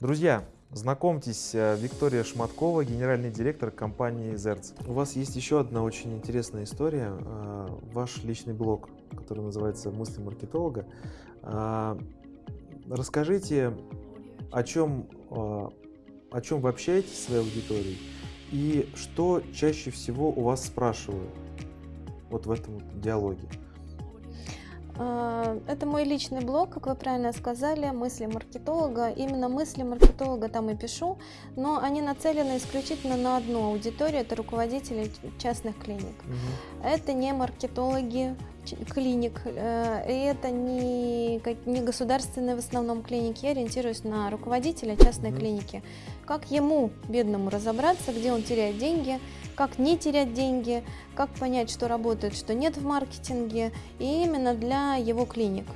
Друзья, знакомьтесь, э, Виктория Шматкова, генеральный директор компании Zerz. У вас есть еще одна очень интересная история, э, ваш личный блог, который называется «Мысли маркетолога». Э, Расскажите, о чем, о чем вы общаетесь с своей аудиторией и что чаще всего у вас спрашивают вот в этом диалоге. А, Это мой личный блог, как вы правильно сказали, мысли маркетолога. Именно мысли маркетолога там и пишу, но они нацелены исключительно на одну аудиторию, это руководители частных клиник. Мгм. Это не маркетологи клиник, э, и это не, не государственные в основном клиники. Я ориентируюсь на руководителя частной Мгм. клиники. Как ему, бедному, разобраться, где он теряет деньги, как не терять деньги, как понять, что работает, что нет в маркетинге, и именно для его клиник.